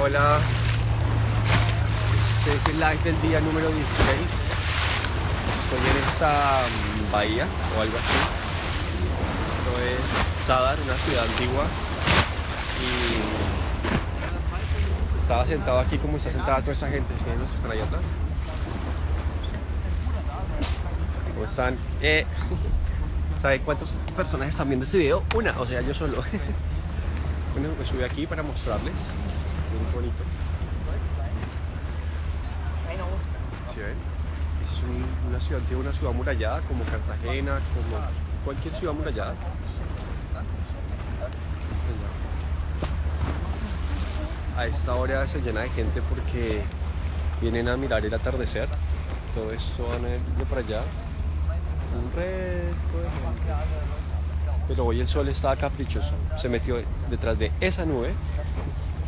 mañana. Este es el live del día número 16. Estoy en esta mm, bahía o algo así. Esto es Sadar, una ciudad antigua. Y estaba sentado aquí como está sentada toda esta gente. ¿Sí? los que están ahí atrás? ¿Cómo están? Eh, ¿Sabe cuántas personas están viendo este video? Una, o sea, yo solo. Bueno, me subí aquí para mostrarles. Muy bonito. ¿Sí ven? Es un- una ciudad, una ciudad amurallada como Cartagena, como cualquier ciudad amurallada. A esta hora se llena de gente porque vienen a mirar el atardecer. Todo esto van de para allá. Un resto de gente. Pero hoy el sol estaba caprichoso. Se metió detrás de esa nube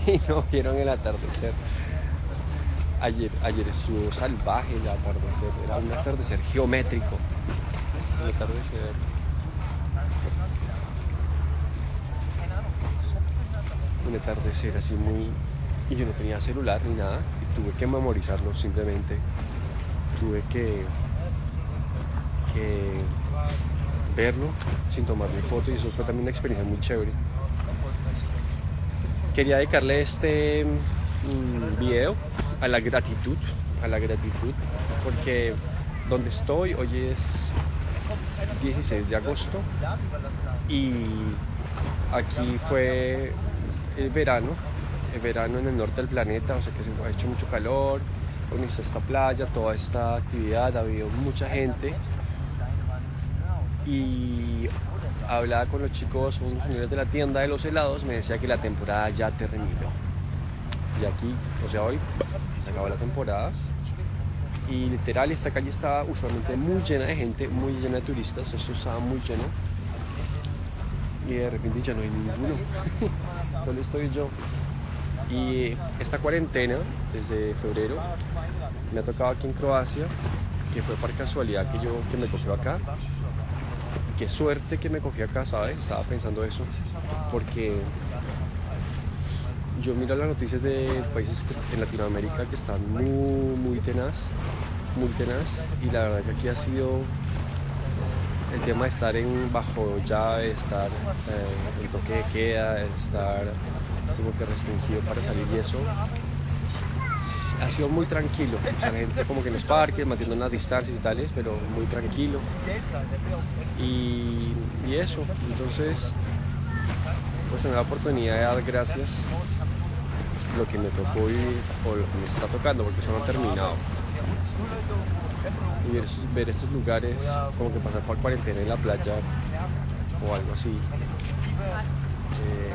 y no vieron el atardecer. Ayer, ayer estuvo salvaje el atardecer. Era un atardecer geométrico. El atardecer. Un atardecer así muy... Y yo no tenía celular ni nada. Y tuve que memorizarlo simplemente. Tuve que... que verlo sin tomarle foto y eso fue también una experiencia muy chévere. Quería dedicarle este mm, video a la gratitud, a la gratitud, porque donde estoy hoy es 16 de agosto y aquí fue el verano, el verano en el norte del planeta, o sea que se ha hecho mucho calor, organizó esta playa, toda esta actividad, ha habido mucha gente. Y hablaba con los chicos, unos señores de la tienda de los helados, me decía que la temporada ya terminó. Y aquí, o sea, hoy se acabó la temporada. Y literal, esta calle estaba usualmente muy llena de gente, muy llena de turistas. Esto estaba muy lleno. Y de repente ya no hay ninguno. Solo estoy yo. Y esta cuarentena, desde febrero, me ha tocado aquí en Croacia, que fue por casualidad que yo que me cogió acá qué suerte que me cogí acá, ¿sabes? Estaba pensando eso, porque yo miro las noticias de países en Latinoamérica que están muy, muy tenaz, muy tenaz, y la verdad que aquí ha sido el tema de estar en bajo llave, estar eh, en toque de queda, estar como que restringido para salir y eso ha sido muy tranquilo. La gente como que en los parques, manteniendo unas distancias y tales, pero muy tranquilo. Y, eso, entonces, pues en la oportunidad de dar gracias lo que me tocó vivir o lo que me está tocando, porque eso no ha terminado. Y ver, estos lugares, como que pasar por cuarentena en la playa o algo así, eh,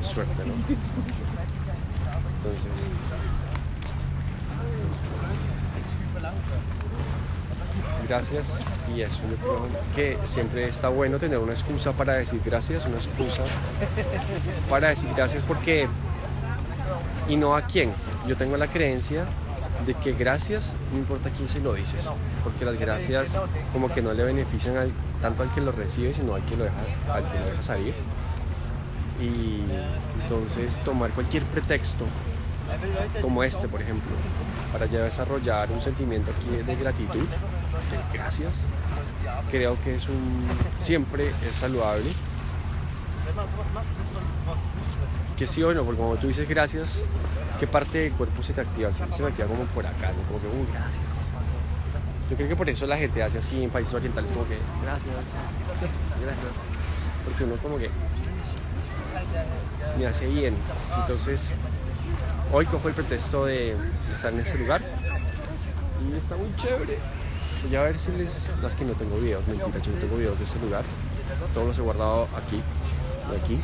es suerte, ¿no? Entonces, gracias y eso yo creo que siempre está bueno tener una excusa para decir gracias, una excusa para decir gracias porque y no a quién. Yo tengo la creencia de que gracias no importa quién se lo dices, porque las gracias como que no le benefician al- tanto al que lo recibe, sino al que lo deja, al que lo deja salir. Y entonces tomar cualquier pretexto como este, por ejemplo, para ya desarrollar un sentimiento aquí de gratitud, de gracias, creo que es un siempre es saludable. Que sí o no, porque como tú dices gracias, ¿qué parte del cuerpo se te activa? Se me activa como por acá, ¿no? como que, uy, gracias. Yo creo que por eso la gente hace así en países orientales, como que, gracias, gracias. Porque uno como que me hace bien. Entonces, hoy cojo el pretexto de estar en este lugar y está muy chévere. Voy a ver si les. Las que no tengo videos, mentira, yo no tengo videos de este lugar. Todos los he guardado aquí, de aquí.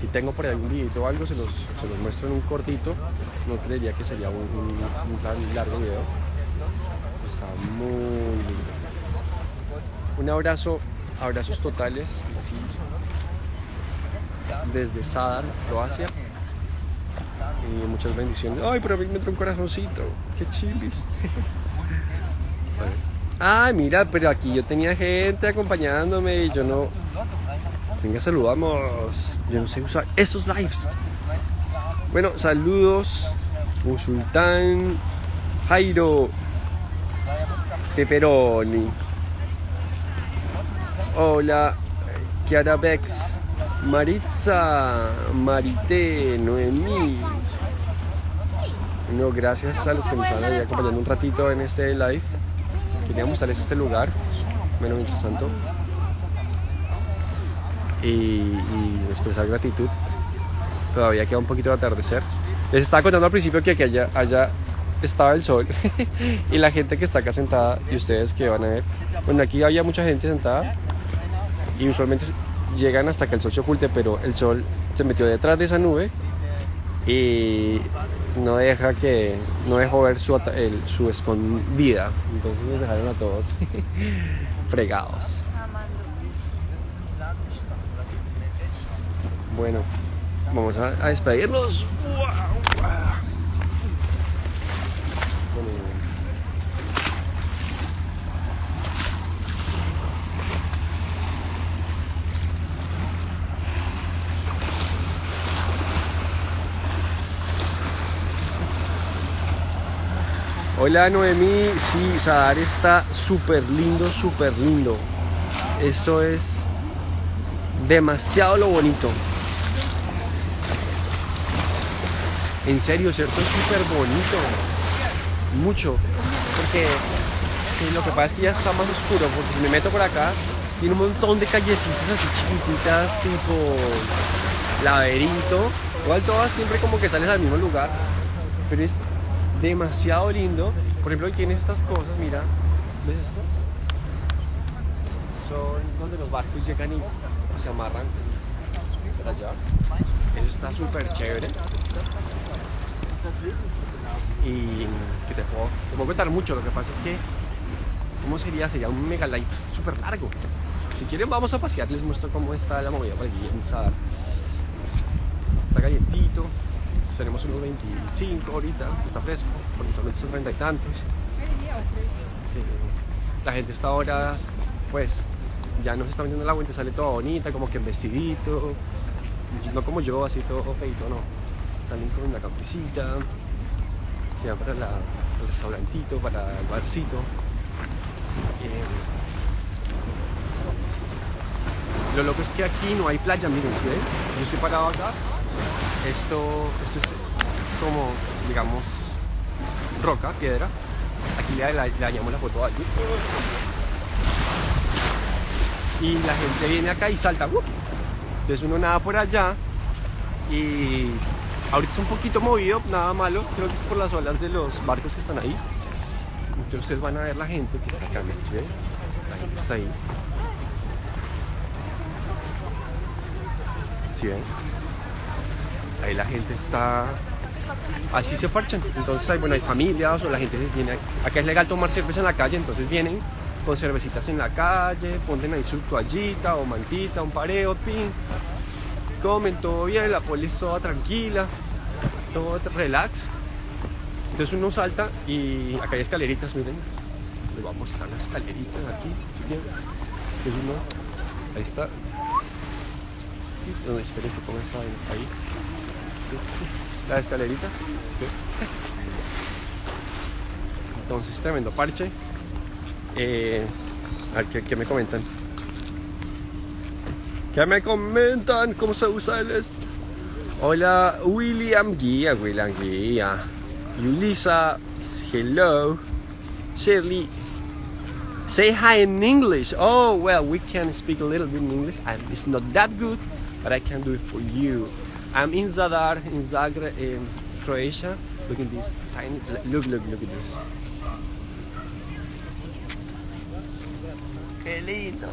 Si tengo por ahí algún video o algo, se los, se los muestro en un cortito. No creería que sería un, un- un tan largo video. Está muy lindo. Un abrazo, abrazos totales, así, desde Sadar, Croacia. Y muchas bendiciones. Ay, pero me entró un corazoncito. Qué chilis. Ay, mira, pero aquí yo tenía gente acompañándome y yo no. Venga, saludamos. Yo no sé usar estos lives. Bueno, saludos. Musultán, Jairo, Peperoni. Hola, Kiara Bex, Maritza, Marité, Noemí. No, gracias a los que nos están ahí acompañando un ratito en este live. Quería mostrarles este lugar. Bueno, mientras tanto. Y, y expresar gratitud. Todavía queda un poquito de atardecer. Les estaba contando al principio que aquí allá, allá estaba el sol y la gente que está acá sentada y ustedes que van a ver. Bueno, aquí había mucha gente sentada y usualmente llegan hasta que el sol se oculte, pero el sol se metió detrás de esa nube y no deja que no dejó ver su, su escondida. Entonces nos dejaron a todos fregados. Bueno, vamos a, a despedirnos. Hola Noemí, sí, Sadar está súper lindo, súper lindo. Esto es demasiado lo bonito. En serio, ¿cierto? Es súper bonito. Mucho. Porque lo que pasa es que ya está más oscuro. Porque si me meto por acá, tiene un montón de callecitas así chiquititas, tipo laberinto. Igual todas siempre como que sales al mismo lugar. Pero es demasiado lindo. Por ejemplo, hoy tienes estas cosas, mira, ¿ves esto? Son donde los barcos llegan y se amarran para allá. Eso está súper chévere. Y que te puedo, te puedo contar mucho, lo que pasa es que, ¿cómo sería? Sería un mega life súper largo. Si quieren vamos a pasear, les muestro cómo está la movida por aquí en. Está calientito, tenemos unos 25 ahorita, está fresco, porque solamente son 30 y tantos. Eh, la gente está ahora, pues, ya no se está vendiendo el agua, sale toda bonita, como que vestidito, no como yo, así todo feito, no. Salen con una campecita, se para la, el restaurantito, para el barcito. Eh, lo loco es que aquí no hay playa, miren, ¿sí? Yo estoy parado acá esto, esto es como, digamos, roca, piedra. Aquí le, le, dañamos la foto allí. Y la gente viene acá y salta. ¡uh! Entonces uno nada por allá y ahorita es un poquito movido, nada malo. Creo que es por las olas de los barcos que están ahí. Entonces ustedes van a ver la gente que está acá, ¿sí? La gente está ahí. ¿Sí ven? Ahí la gente está así se parchan entonces hay, bueno hay familias o la gente viene acá es legal tomar cerveza en la calle entonces vienen con cervecitas en la calle ponen ahí su toallita o mantita un pareo pin comen todo bien la polis toda tranquila todo relax. Entonces uno salta y acá hay escaleritas miren. Les voy a mostrar las escaleritas aquí entonces uno ahí está. No, esperen que ponga esta ahí las escaleritas. Entonces, tremendo parche. Eh, a ver, ¿qué, me comentan? ¿Qué me comentan? ¿Cómo se usa el est? Hola, William Guía, William Guía. Yulisa, hello. Shirley, say hi in English. Oh, well, we can speak a little bit in English. it's not that good, but I can do it for you. I'm in Zadar, in Zagreb, in Croatia. Look at this tiny. Look, look, look at this. Qué lindo.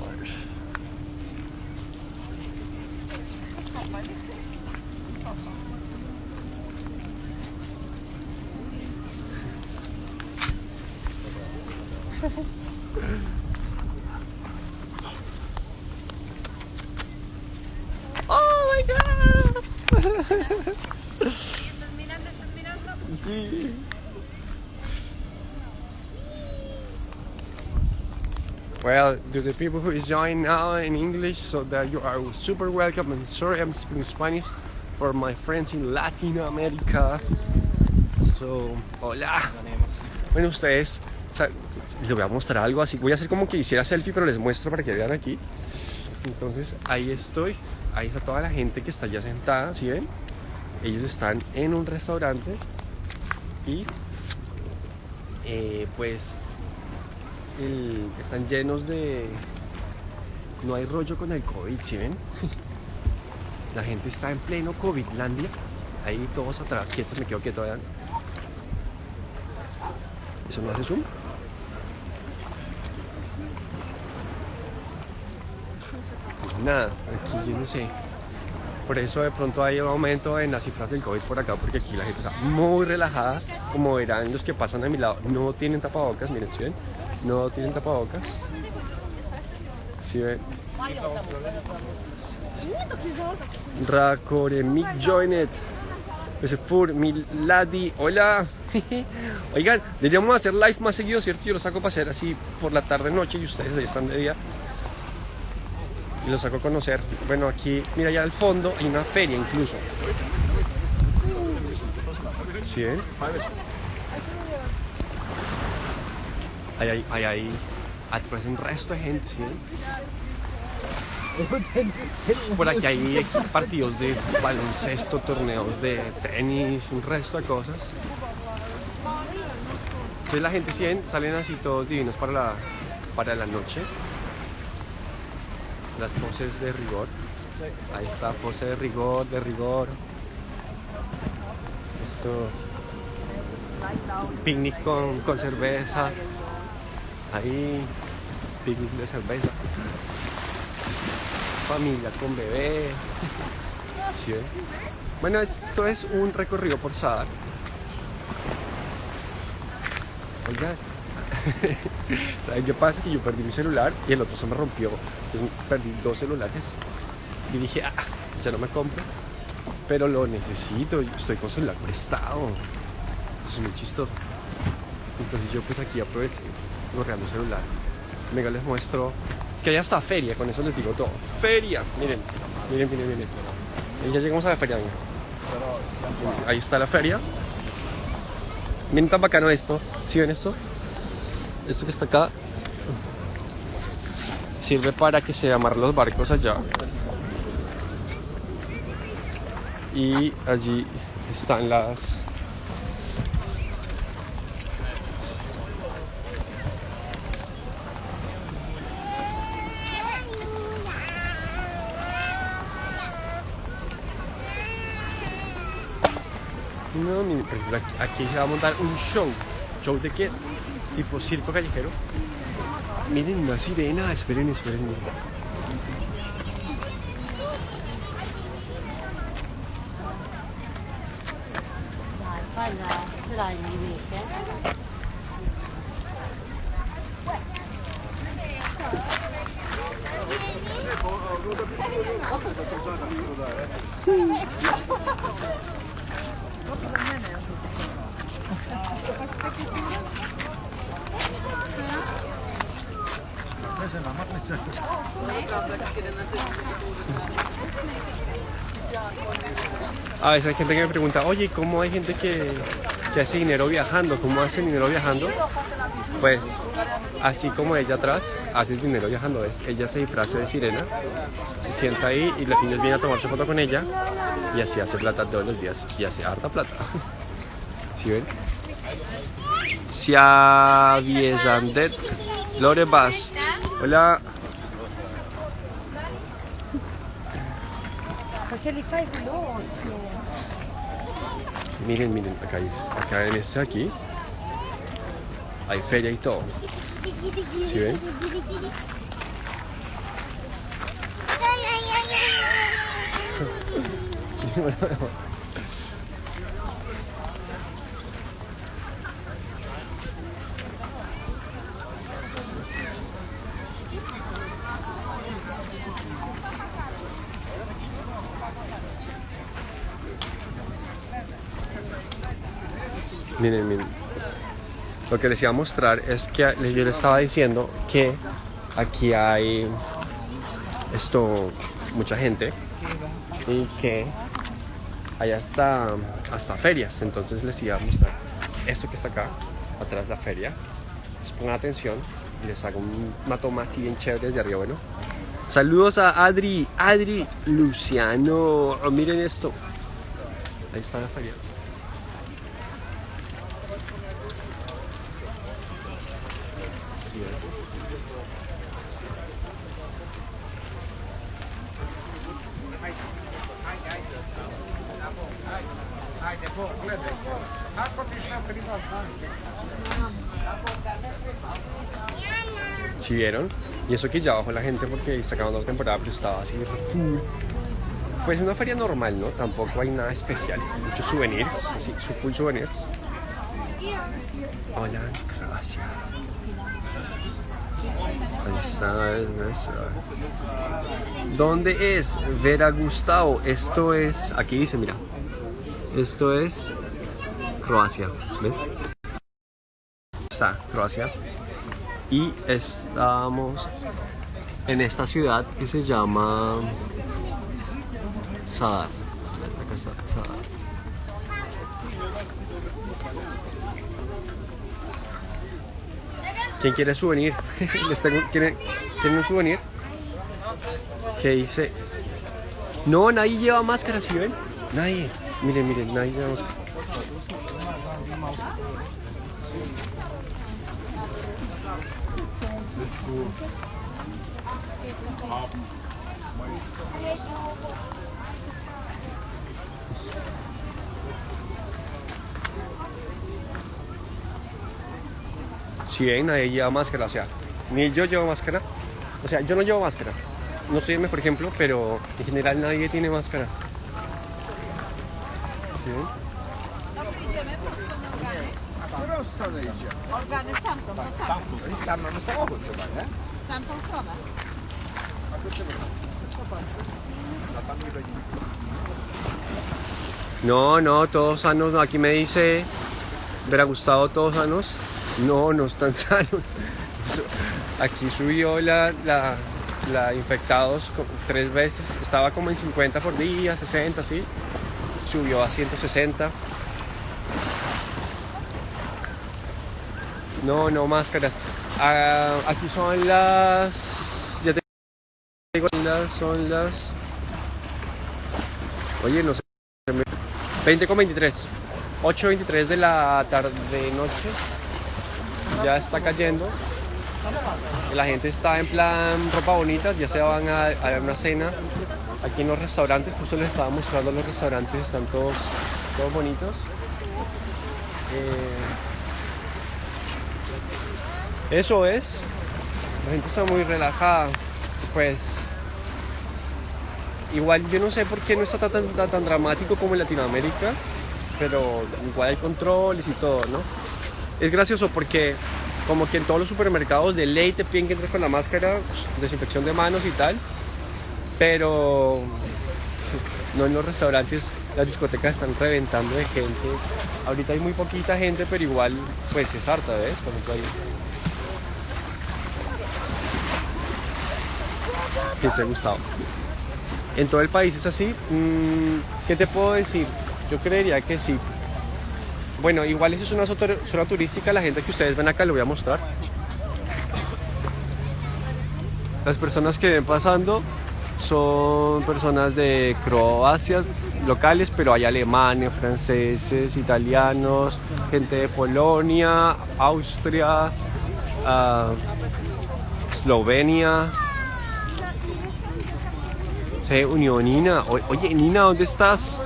Well, to the people who is joining now in English, so that you are super welcome. And sorry, I'm speaking Spanish for my friends in Latin America. So, hola. Bueno, ustedes, les voy a mostrar algo así. Voy a hacer como que hiciera selfie, pero les muestro para que vean aquí. Entonces, ahí estoy. Ahí está toda la gente que está ya sentada, ¿sí ven? Ellos están en un restaurante y eh, pues están llenos de... No hay rollo con el COVID, ¿sí ven? La gente está en pleno COVIDlandia. Ahí todos atrás, quietos, me quedo quieto. ¿Eso no hace zoom? Nada, aquí yo no sé. Por eso de pronto hay un aumento en las cifras del COVID por acá, porque aquí la gente está muy relajada. Como verán los que pasan a mi lado, no tienen tapabocas, miren, ¿sí ven? No tienen tapabocas. ¿Sí ven? Rakoremik Joinet. Ese Fur, Miladi, hola. Oigan, deberíamos hacer live más seguido, ¿cierto? Yo lo saco para hacer así por la tarde noche y ustedes ahí están de día. Y lo saco a conocer. Bueno, aquí, mira, allá al fondo hay una feria incluso. ¿Sí ven? Ahí hay, ahí hay, atrás hay un resto de gente, ¿sí? Por aquí hay partidos de baloncesto, torneos de tenis, un resto de cosas. Entonces la gente sí, salen así todos divinos para la, para la noche. Las poses de rigor. Ahí está, pose de rigor, de rigor. Esto. Picnic con, con cerveza. Ahí. Picnic de cerveza familia con bebé. ¿Sí ven? Bueno, esto es un recorrido por Sadar. Oiga, ¿saben qué pasa? Que yo perdí mi celular y el otro se me rompió. Entonces perdí dos celulares. Y dije, ah, ya no me compro. Pero lo necesito, estoy con celular prestado. Es muy chistoso. Entonces yo pues aquí aproveché, gorreando celular. Venga, les muestro es que hay hasta feria, con eso les digo todo. Feria, miren, miren, miren, miren. Ya llegamos a la feria. miren. Ahí está la feria. Miren tan bacano esto. ¿Sí ven esto? Esto que está acá sirve para que se amarren los barcos allá. Y allí están las Aquí se va a montar un show. ¿Show de qué? Tipo circo callejero. Miren, una sirena. Esperen, esperen. A veces hay gente que me pregunta, oye, ¿cómo hay gente que, que hace dinero viajando? ¿Cómo hace dinero viajando? Pues así como ella atrás hace dinero viajando. ¿ves? Ella se disfraza de sirena, se sienta ahí y los niños vienen a tomarse foto con ella y así hace plata todos los días y hace harta plata. ¿Sí ven? Sia Viesandet Lore Bast. Hola. Miren, miren, acá, hay, acá en este aquí hay feria y todo. ¿Sí ven? Miren, miren. Lo que les iba a mostrar es que yo le estaba diciendo que aquí hay esto, mucha gente y que hay hasta, hasta ferias. Entonces les iba a mostrar esto que está acá, atrás de la feria. Les pongan atención y les hago un- una toma así bien chévere desde arriba. Bueno, saludos a Adri, Adri Luciano. Oh, miren esto. Ahí está la feria. Sí, ¿ves? ¿Sí vieron? Y eso que ya bajó la gente porque está acabando la temporada, pero estaba así full. Pues una feria normal, ¿no? Tampoco hay nada especial. Muchos souvenirs, así, full souvenirs. Hola, gracias. Ahí está, es nuestra. ¿Dónde es Vera Gustavo? Esto es, aquí dice, mira. Esto es Croacia, ¿ves? Está Croacia. Y estamos en esta ciudad que se llama Sadar. Acá está Sadar. ¿Quién quiere souvenir? Les tengo- ¿Quieren, ¿Quieren un souvenir? ¿Qué dice? No, nadie lleva máscara, ¿sí ven? Nadie. Miren, miren, nadie lleva máscara. Si ven, nadie lleva máscara, o sea, ni yo llevo máscara. O sea, yo no llevo máscara. No soy el mejor ejemplo, pero en general nadie tiene máscara. ¿Sí no. No, todos sanos. No, aquí me dice Vera Gustavo, todos sanos. No, no están sanos. Aquí subió la, la, la infectados tres veces. Estaba como en 50 por día, 60, sí. Subió a 160. No, no, máscaras. Ah, aquí son las. Ya te digo, son las. Oye, no sé. 20 con 23. 8.23 de la tarde noche. Ya está cayendo. La gente está en plan ropa bonita, ya se van a, a una cena. Aquí en los restaurantes, justo les estaba mostrando los restaurantes, están todos, todos bonitos. Eh, eso es. La gente está muy relajada. Pues Igual yo no sé por qué no está tan, tan, tan dramático como en Latinoamérica, pero igual hay controles y todo, ¿no? Es gracioso porque como que en todos los supermercados de ley te piden que entres con la máscara, desinfección de manos y tal, pero no en los restaurantes, las discotecas están reventando de gente. Ahorita hay muy poquita gente, pero igual pues es harta. Que se ha gustado en todo el país es así. Mm, ¿Qué te puedo decir? Yo creería que sí. Bueno, igual eso es una zona turística, la gente que ustedes ven acá lo voy a mostrar. Las personas que ven pasando son personas de Croacia, locales, pero hay alemanes, franceses, italianos, gente de Polonia, Austria, ah, Eslovenia, se unió Nina. Oye, Nina, ¿dónde estás?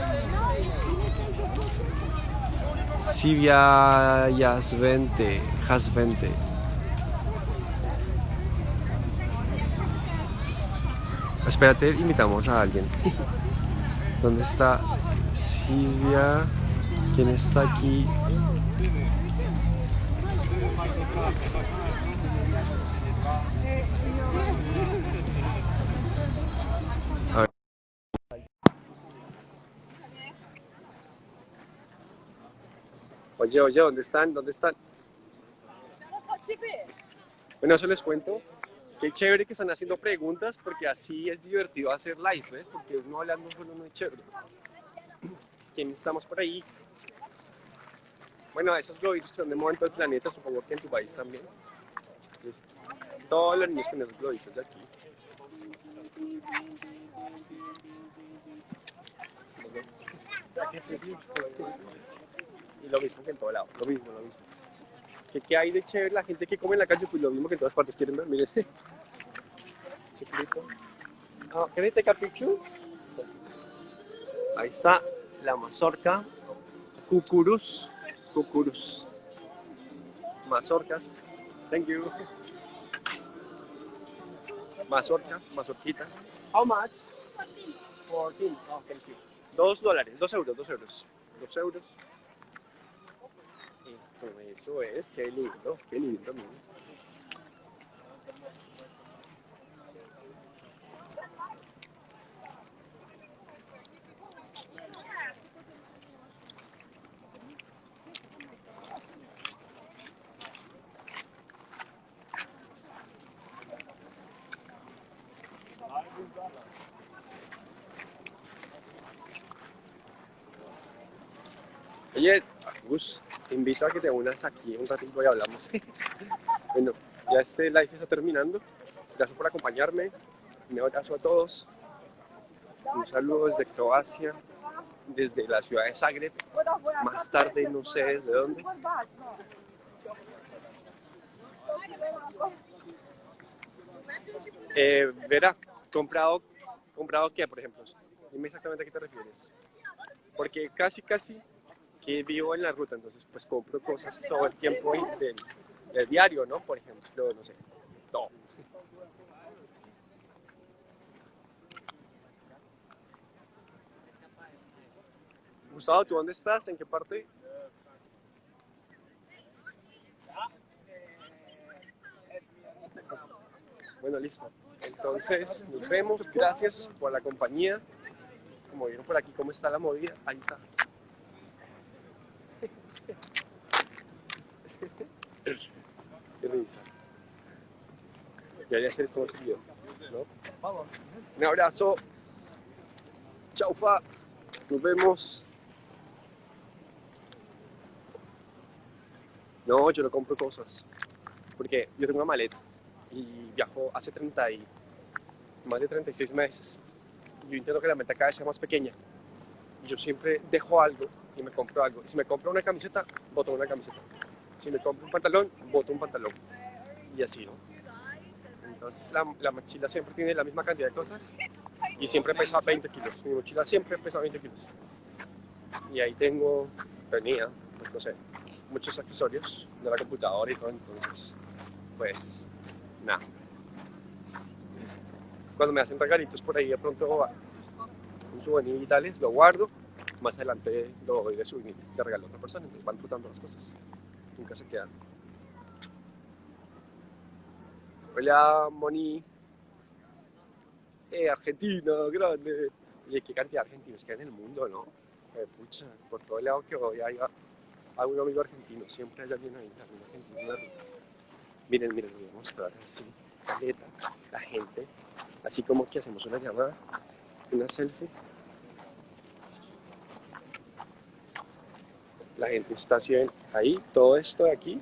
Sivia Yasvente, Hasvente. Espérate, invitamos a alguien. ¿Dónde está Silvia? ¿Quién está aquí? Oye, oye, ¿dónde están? ¿Dónde están? Bueno, eso les cuento. Qué chévere que están haciendo preguntas porque así es divertido hacer live, ¿ves? Porque uno hablando solo no es chévere. ¿Quién estamos por ahí? Bueno, esos globitos están de moda en todo el planeta, supongo que en tu país también. Es- todos los niños con esos globitos de aquí. Y lo mismo que en todo lado, lo mismo, lo mismo. ¿Qué, qué hay de chévere la gente que come en la calle? Pues lo mismo que en todas partes quieren ver, miren. Chiquitito. Ah, ¿Can I take a picture? Ahí está la mazorca. Cucurus. Cucurus. Mazorcas. Thank you. Mazorca, mazorquita. How much? 14. Oh, thank you. Dos dólares, dos euros, dos euros. Dos euros. Eso es, qué lindo, qué lindo, mira. Oye, Gus, te invito a que te unas aquí un ratito y hablamos. bueno, ya este live está terminando. Gracias por acompañarme. Un abrazo a todos. Un saludo desde Croacia, desde la ciudad de Zagreb. Más tarde, no sé desde dónde. Eh, Vera, ¿comprado, ¿comprado qué, por ejemplo? Dime exactamente a qué te refieres. Porque casi, casi que vivo en la ruta, entonces pues compro cosas todo el tiempo del, del diario, ¿no? Por ejemplo, no sé, todo. Gustavo, ¿tú dónde estás? ¿En qué parte? Bueno, listo. Entonces, nos vemos. Gracias por la compañía. Como vieron por aquí, cómo está la movida. Ahí está. Qué risa. Debería hacer esto más seguido, ¿no? Un abrazo. Chau, fa. Nos vemos. No, yo no compro cosas. Porque yo tengo una maleta y viajo hace 30 y más de 36 meses. Yo intento que la maleta cada vez sea más pequeña. Y yo siempre dejo algo y me compro algo. Si me compro una camiseta, boto una camiseta. Si me compro un pantalón, boto un pantalón. Y así, ¿no? Entonces la, la mochila siempre tiene la misma cantidad de cosas y siempre pesa 20 kilos. Mi mochila siempre pesa 20 kilos. Y ahí tengo, tenía, pues no sé, muchos accesorios de la computadora y todo. Entonces, pues, nada. Cuando me hacen regalitos por ahí, de pronto un souvenir y tales, lo guardo. Más adelante lo doy de souvenir, de regalo a otra persona. Entonces van rotando las cosas. Nunca se quedan. Hola, Moni. Eh, Argentina, grande. Oye, qué cantidad de argentinos que hay en el mundo, ¿no? Eh, pucha, por todo el lado que voy hay a, a un amigo argentino. Siempre hay alguien ahí, también argentino. Miren, miren, les voy a mostrar así, la gente. Así como que hacemos una llamada, una selfie. La gente está haciendo ahí, todo esto de aquí.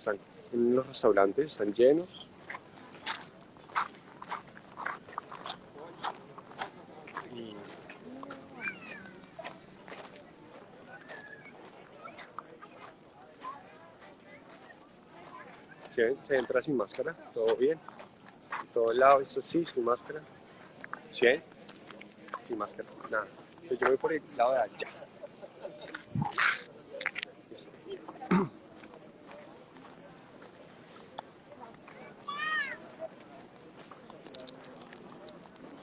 Están en los restaurantes, están llenos. Se entra sin máscara, todo bien. En todo lado, esto sí, sin máscara. ¿Sí? Sin máscara, nada. Entonces yo voy por el lado de allá.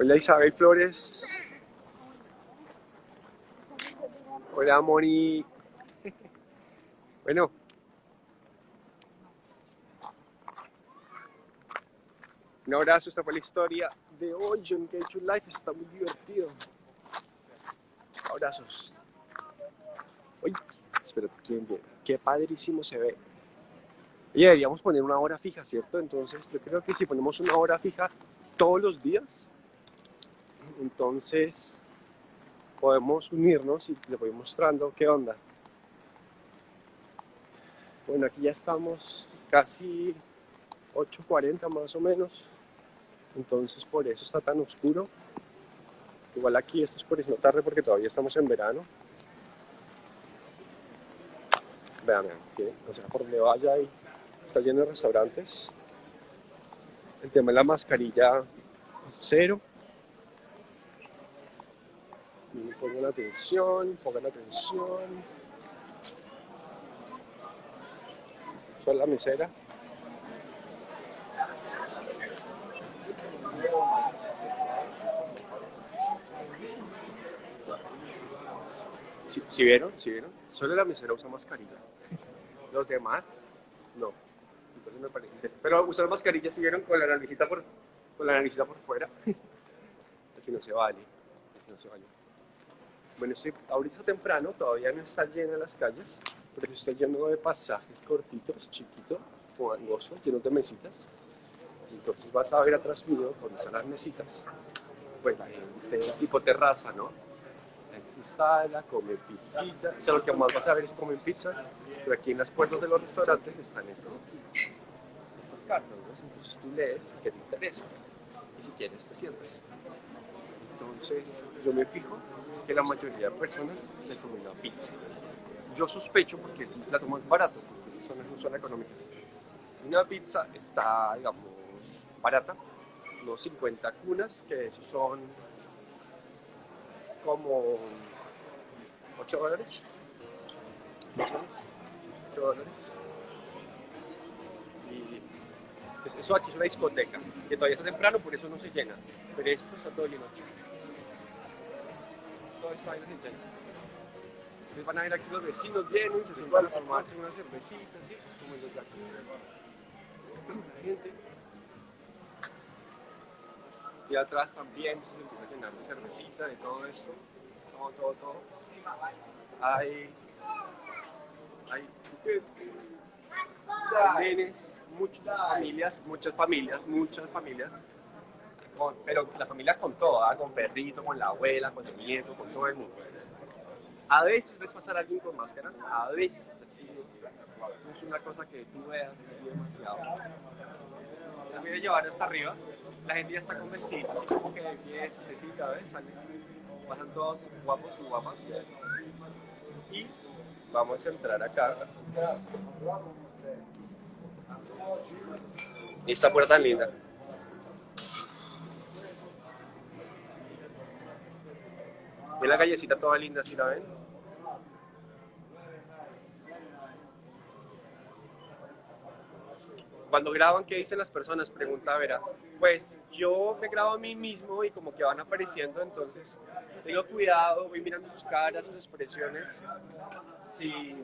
Hola Isabel Flores. Hola Moni. Bueno. Un abrazo, esta fue la historia de hoy. John Cage Life está muy divertido. Abrazos. Uy, espérate, en qué padrísimo se ve. Y deberíamos poner una hora fija, ¿cierto? Entonces yo creo que si ponemos una hora fija todos los días, entonces podemos unirnos y les voy mostrando qué onda. Bueno, aquí ya estamos casi 8.40 más o menos, entonces por eso está tan oscuro. Igual aquí está oscureciendo tarde porque todavía estamos en verano. Vean, vean, o sea, por donde vaya ahí está lleno de restaurantes. El tema de la mascarilla, cero. Y pongan atención, pongan atención. Soy la mesera. ¿Sí, sí vieron? ¿Sí vieron? Solo la mesera usa mascarilla. Los demás, no. Entonces me parece. Pero usar mascarilla, ¿sí vieron? Con la naricita por, con la naricita por fuera. Así no se vale. Así no se vale. Bueno, estoy, ahorita está temprano, todavía no está llena las calles, pero está lleno de pasajes cortitos, chiquitos, o angostos, llenos de mesitas. Entonces vas a ver atrás mío, donde están las mesitas, pues la gente tipo terraza, ¿no? La gente se instala, come pizzita, o sea, lo que más vas a ver es comer pizza, pero aquí en las puertas de los restaurantes están estas, estas cartas, ¿no? Entonces tú lees qué te interesa, y si quieres te sientas. Entonces yo me fijo que la mayoría de personas se comen la pizza. Yo sospecho porque es el plato más barato, porque esas zonas no son económicas. Una pizza está, digamos, barata, unos 50 cunas, que esos son como 8 dólares. Más o menos, 8 dólares. Y pues, eso aquí es una discoteca, que todavía está temprano, por eso no se llena. Pero esto está todo lleno. Todo está de lleno. Entonces van a ver aquí los vecinos vienen, se sientan a tomarse una cervecita, ¿sí? Como los de aquí. La gente. Y atrás también se empieza a llenar de cervecita, de todo esto. Todo, todo, todo. Hay. Hay. hay muchas familias, muchas familias, muchas familias. Con- pero la familia con todo, ¿ah? con perrito, con la abuela, con el nieto, con todo el mundo. A veces ves pasar a alguien con máscara, a veces, así, es una cosa que tú veas así demasiado. La voy a llevar hasta arriba, la gente ya está con vestidos, así como que de fiestecita, ¿ves? Salen, pasan todos guapos guapas. Y vamos a entrar acá. Y esta puerta linda. Ve la callecita toda linda, ¿sí la ven? Cuando graban, ¿qué dicen las personas? Pregunta Vera. Pues yo me grabo a mí mismo y como que van apareciendo, entonces tengo cuidado, voy mirando sus caras, sus expresiones. Si,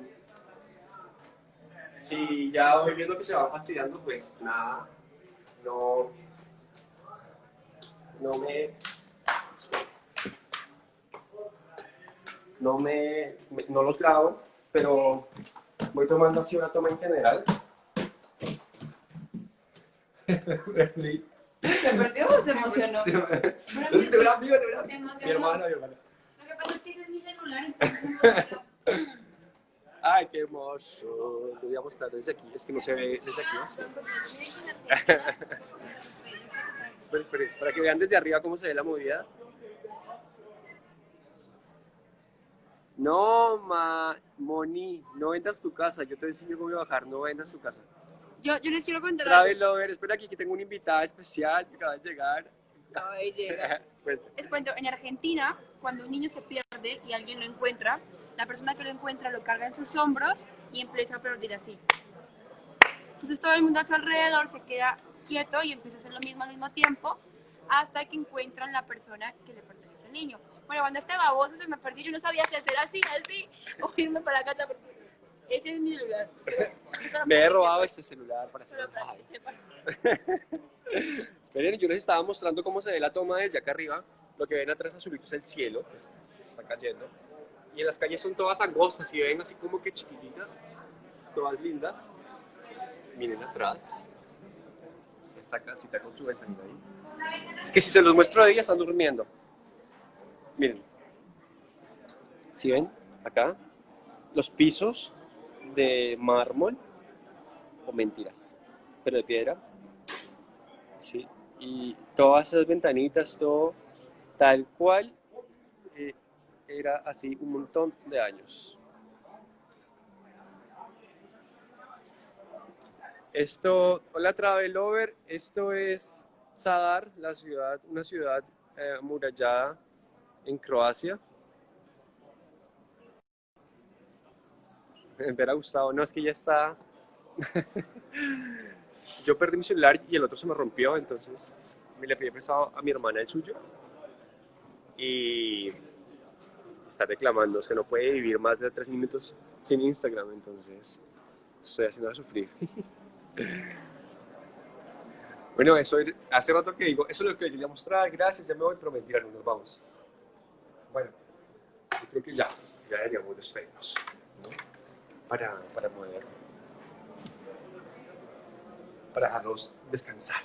si ya voy viendo que se van fastidiando, pues nada, no, no me, no me, me- no los grabo, pero voy tomando así una toma en general. ¿Se perdió o se emocionó? De verdad, amigo, de verdad. Mi hermana, mi hermana. Lo que pasa es que ese es mi celular, entonces. Ay, qué hermoso. Lo voy a mostrar desde aquí. Es que no se ve desde aquí. ¿sí? Espera, espera, para que vean desde arriba cómo se ve la movida. No, ma, Moni, no vendas tu casa. Yo te enseño cómo bajar. No vendas tu casa. Yo, yo les quiero contar algo. Travel Lover, espera aquí que tengo una invitada especial que acaba de llegar. Acaba de llegar. Les cuento, en Argentina, cuando un niño se pierde y alguien lo encuentra, la persona que lo encuentra lo carga en sus hombros y empieza a aplaudir así. Entonces todo el mundo a su alrededor se queda quieto y empieza a hacer lo mismo al mismo tiempo hasta que encuentran la persona que le pertenece al niño. Bueno, cuando este baboso se me perdió, yo no sabía si hacer así, así, o irme para acá, porque ese es mi lugar. Solo Me he robado este celular para hacer Solo para que sepan. Miren, yo les estaba mostrando cómo se ve la toma desde acá arriba. Lo que ven atrás azulito es el cielo, que está, cayendo. Y en las calles son todas angostas y ven así como que chiquititas. todas lindas. Miren atrás. Esta casita con su ventanita ahí. Es que si se los muestro de día están durmiendo. Miren. ¿Sí ven? Acá. Los pisos de mármol. O mentiras. Pero de piedra. Sí. Y todas esas ventanitas, todo tal cual eh, era así un montón de años. Esto, hola Travelover, esto es Sadar, la ciudad, una ciudad eh, amurallada en Croacia. Me hubiera gustado, no es que ya está. Yo perdí mi celular y el otro se me rompió, entonces me le pedí prestado a mi hermana el suyo y está reclamando, es que no puede vivir más de tres minutos sin Instagram, entonces estoy haciendo a sufrir. bueno, eso hace rato que digo, eso es lo que quería mostrar, gracias, ya me voy, pero mentira, no nos vamos. Creo que ya, ya deberíamos despedirnos, ¿no? Para, para poder, para dejarlos descansar.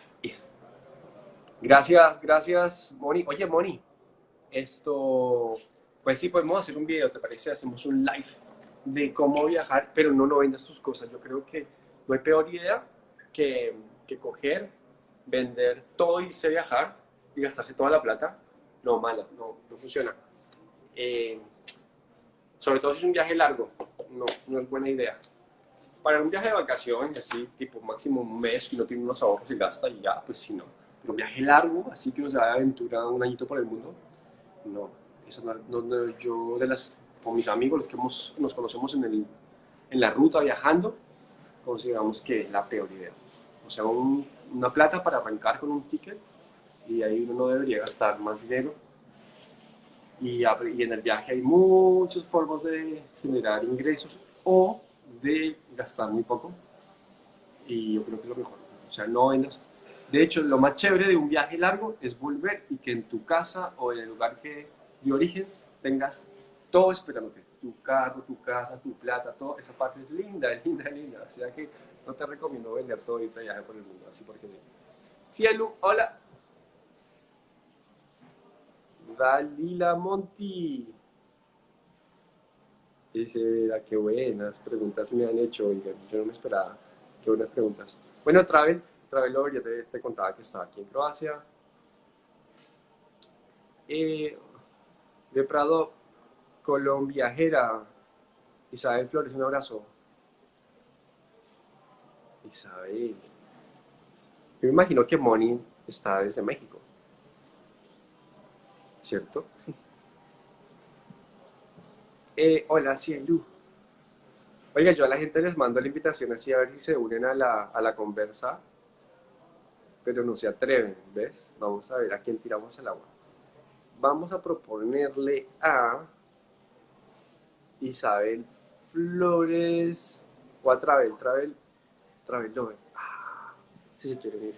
Gracias, gracias, Moni. Oye, Moni, esto, pues sí, podemos hacer un video, ¿te parece? Hacemos un live de cómo viajar, pero no, no vendas tus cosas. Yo creo que no hay peor idea que, que coger, vender todo, irse a viajar y gastarse toda la plata. No, mala, no, no funciona. Eh, sobre todo si es un viaje largo, no, no es buena idea. Para un viaje de vacaciones, así, tipo máximo un mes, y no tiene unos ahorros y gasta y ya, pues sí, no. Pero un viaje largo, así que uno se va de aventura un añito por el mundo, no. Eso no, no, yo de las, con mis amigos, los que hemos, nos conocemos en, el, en la ruta viajando, consideramos que es la peor idea. O sea, un, una plata para arrancar con un ticket y ahí uno no debería gastar más dinero. Y, y en el viaje hay muchas formas de generar ingresos o de gastar muy poco. Y yo creo que es lo mejor. O sea, no vendas. De hecho, lo más chévere de un viaje largo es volver y que en tu casa o en el lugar que, de origen tengas todo esperándote. Tu carro, tu casa, tu plata, todo. Esa parte es linda, es linda, linda. O sea que no te recomiendo vender todo y viaje por el mundo. Así porque... Cielo, hola. Dalila Monti. Dice, qué buenas preguntas me han hecho, oigan, yo no me esperaba. Qué buenas preguntas. Bueno, Travel, Travelover, ya te, te, contaba que estaba aquí en Croacia. Eh, de Prado, Colombiajera, Isabel Flores, un abrazo. Isabel. Yo me imagino que Moni está desde México. ¿Cierto? Eh, hola, Cielu. Oiga, yo a la gente les mando la invitación así a ver si se unen a la, a la conversa, pero no se atreven, ¿ves? Vamos a ver a quién tiramos el agua. Vamos a proponerle a Isabel Flores o a Travel, Travel, Travel Lover. Ah, si se quieren ir.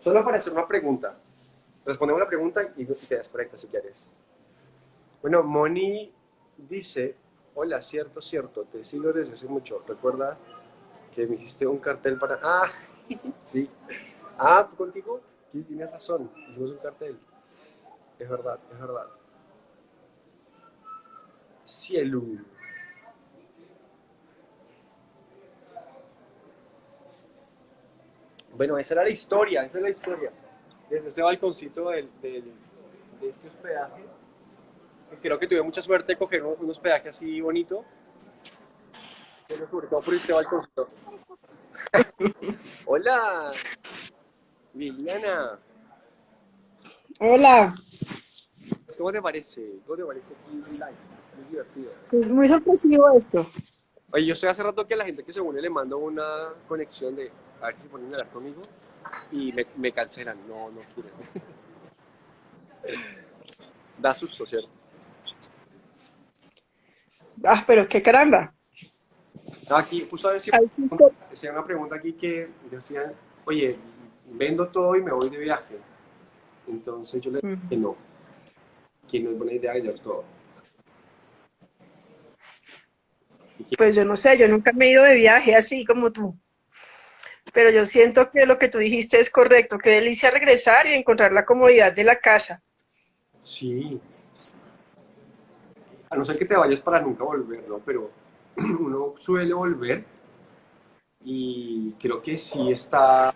Solo para hacer una pregunta. Respondemos la pregunta y te das correcta si quieres. Bueno, Moni dice, hola, cierto, cierto, te sigo desde hace mucho. Recuerda que me hiciste un cartel para... Ah, sí. Ah, ¿tú contigo? Tienes razón, hicimos un cartel. Es verdad, es verdad. Cielo. Bueno, esa era la historia, esa es la historia. Desde este balconcito del, del, de este hospedaje creo que tuve mucha suerte de coger un, un hospedaje así bonito. Pero sobre todo por este balconcito. Hola, Liliana. Hola. ¿Cómo te parece? ¿Cómo te parece aquí live? Muy divertido. Es muy sorpresivo esto. Oye, yo estoy hace rato que a la gente que se une le mando una conexión de a ver si se ponen a hablar conmigo y me, me cancelan. No, no quieren. da susto, ¿cierto? Ah, pero qué caramba. Aquí, justo a ver si hacía una pregunta aquí que decían, oye, vendo todo y me voy de viaje. Entonces yo le dije que no, que no es buena idea vender todo. Pues yo no sé, yo nunca me he ido de viaje así como tú. Pero yo siento que lo que tú dijiste es correcto, qué delicia regresar y encontrar la comodidad de la casa. Sí. A no ser que te vayas para nunca volver, ¿no? Pero uno suele volver y creo que sí está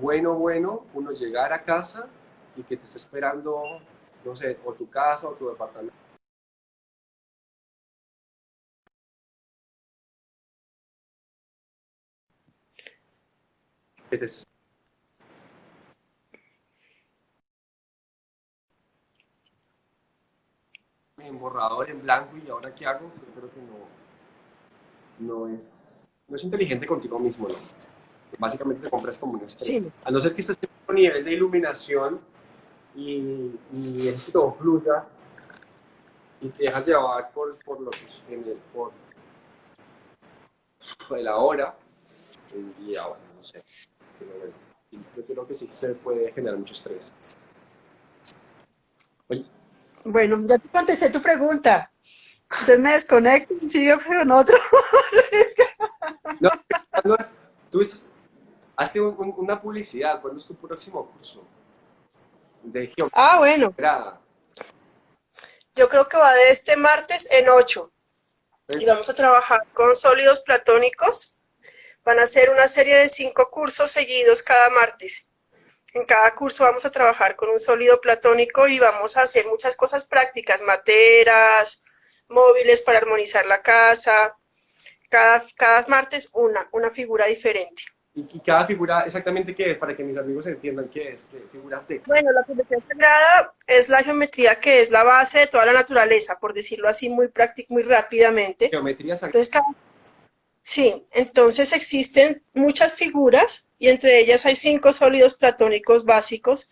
bueno, bueno, uno llegar a casa y que te esté esperando, no sé, o tu casa o tu departamento. Estés en borrador, en blanco, y ahora qué hago, yo creo que no, no, es, no es inteligente contigo mismo, ¿no? Básicamente te compras como un estrés. Sí. A no ser que estés en un nivel de iluminación y, y esto fluya y te dejas llevar por, por lo que en el, por, por la hora, el día, bueno, no sé. Yo creo que sí se puede generar mucho estrés. Oye, Bueno, ya te contesté tu pregunta. Entonces me desconecto y sigo con otro. No, ¿cuándo es- tú estás, hace un- un- una publicidad, ¿cuándo es tu próximo curso? De. Ah, bueno, yo creo que va de este martes en 8. Y vamos a trabajar con sólidos platónicos. Van a ser una serie de cinco cursos seguidos cada martes. En cada curso vamos a trabajar con un sólido platónico y vamos a hacer muchas cosas prácticas, materas, móviles para armonizar la casa. Cada, cada martes una, una figura diferente. ¿Y, cada figura exactamente qué es? Para que mis amigos entiendan qué es, qué figuras de... Bueno, la geometría sagrada es la geometría que es la base de toda la naturaleza, por decirlo así muy práctico, muy rápidamente. Geometría sagrada. Entonces, cada- Sí, entonces existen muchas figuras y entre ellas hay cinco sólidos platónicos básicos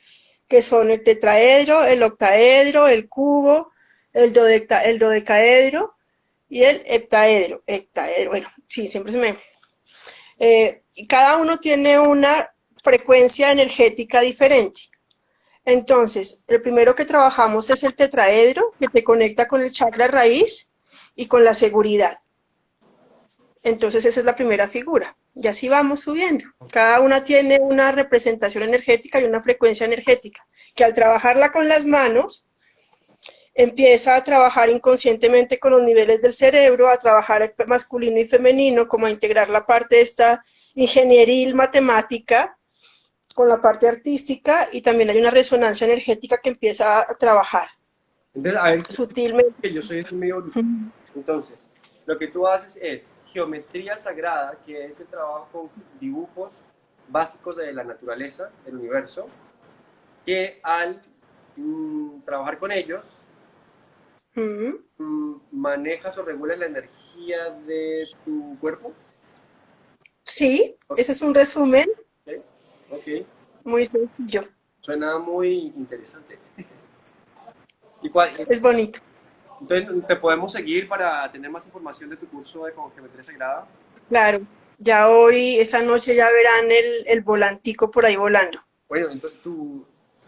que son el tetraedro, el octaedro, el cubo, el, dodeca- el dodecaedro y el heptaedro. Heptaedro, bueno, sí, siempre se me... Eh, y cada uno tiene una frecuencia energética diferente. Entonces, el primero que trabajamos es el tetraedro, que te conecta con el chakra raíz y con la seguridad. Entonces esa es la primera figura. Y así vamos subiendo. Cada una tiene una representación energética y una frecuencia energética, que al trabajarla con las manos, empieza a trabajar inconscientemente con los niveles del cerebro, a trabajar el masculino y femenino, como a integrar la parte de esta ingenieril matemática con la parte artística y también hay una resonancia energética que empieza a trabajar Entonces, a ver, sutilmente. que yo soy medio bruto. Entonces, lo que tú haces es geometría sagrada, que es el trabajo con dibujos básicos de la naturaleza, del universo, que al mm, trabajar con ellos, mm, manejas o regulas la energía de tu cuerpo. Sí, ese es un resumen ¿ok? Ok, muy sencillo. suena muy interesante. ¿Y cuál, Es bonito. Entonces, ¿te podemos seguir para tener más información de tu curso de geometría sagrada? Claro, ya hoy, esa noche ya verán el, el volantico por ahí volando. Bueno, entonces tu,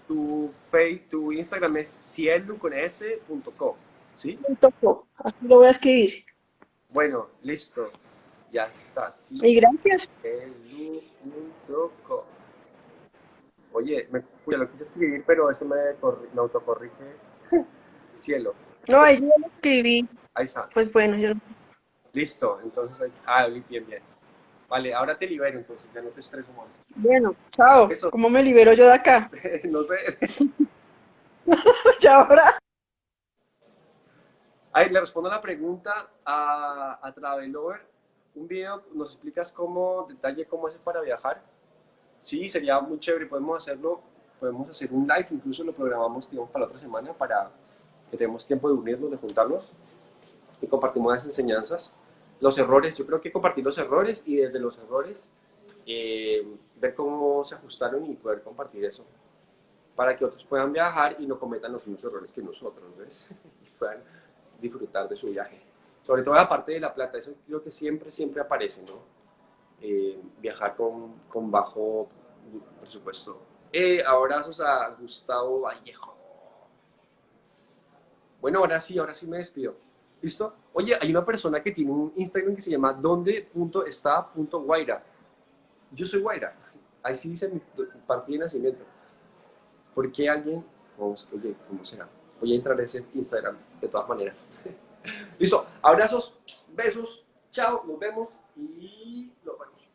tu, face, tu Instagram es cielo.com, ¿sí? Com. Aquí lo voy a escribir. Bueno, listo. Ya está, Y gracias. cielo.com. Oye, me, lo quise escribir, pero eso me, me autocorrige. Cielo. No, ahí yo lo escribí. Ahí está. Pues bueno, yo Listo. Entonces, ahí- ah, bien, bien. Vale, ahora te libero, entonces ya no te estreso más. Bueno, chao. Eso. ¿Cómo me libero yo de acá? no sé. Ya ahora. Ay, le respondo la pregunta a, a Travelover. Un video, ¿nos explicas cómo, detalle cómo haces para viajar? Sí, sería muy chévere, podemos hacerlo, podemos hacer un live, incluso lo programamos, digamos, para la otra semana, para que tengamos tiempo de unirnos, de juntarnos y compartimos las enseñanzas. Los errores, yo creo que compartir los errores y desde los errores eh, ver cómo se ajustaron y poder compartir eso para que otros puedan viajar y no cometan los mismos errores que nosotros, ¿ves? y puedan disfrutar de su viaje. Sobre todo la parte de la plata, eso creo que siempre, siempre aparece, ¿no? Eh, viajar con, con bajo presupuesto. Eh, abrazos a Gustavo Vallejo. Bueno, ahora sí, ahora sí me despido. ¿Listo? Oye, hay una persona que tiene un Instagram que se llama donde.está.guaira. Yo soy Guaira. Ahí sí dice mi partida de nacimiento. ¿Por qué alguien? Vamos, oye, ¿cómo será? Voy a entrar a ese Instagram de todas maneras. Listo. Abrazos, besos. Chao, nos vemos y nos vemos.